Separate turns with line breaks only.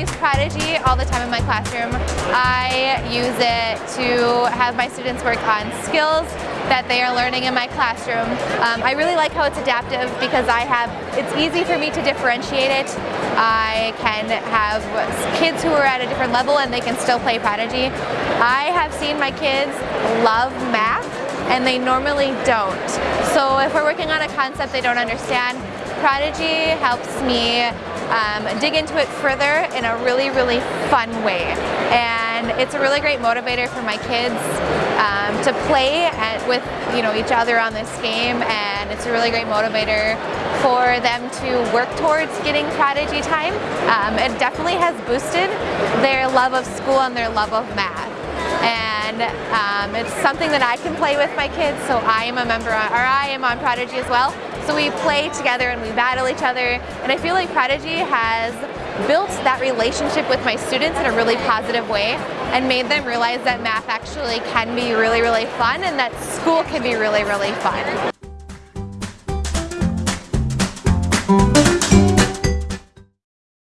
use Prodigy all the time in my classroom. I use it to have my students work on skills that they are learning in my classroom. Um, I really like how it's adaptive because I have, it's easy for me to differentiate it. I can have kids who are at a different level and they can still play Prodigy. I have seen my kids love math and they normally don't. So if we're working on a concept they don't understand, Prodigy helps me um, dig into it further in a really, really fun way. And it's a really great motivator for my kids um, to play at, with you know each other on this game and it's a really great motivator for them to work towards getting Prodigy time. Um, it definitely has boosted their love of school and their love of math and um, it's something that I can play with my kids so I am a member on, or I am on Prodigy as well so we play together and we battle each other and I feel like Prodigy has built that relationship with my students in a really positive way and made them realize that math actually can be really really fun and that school can be really really fun.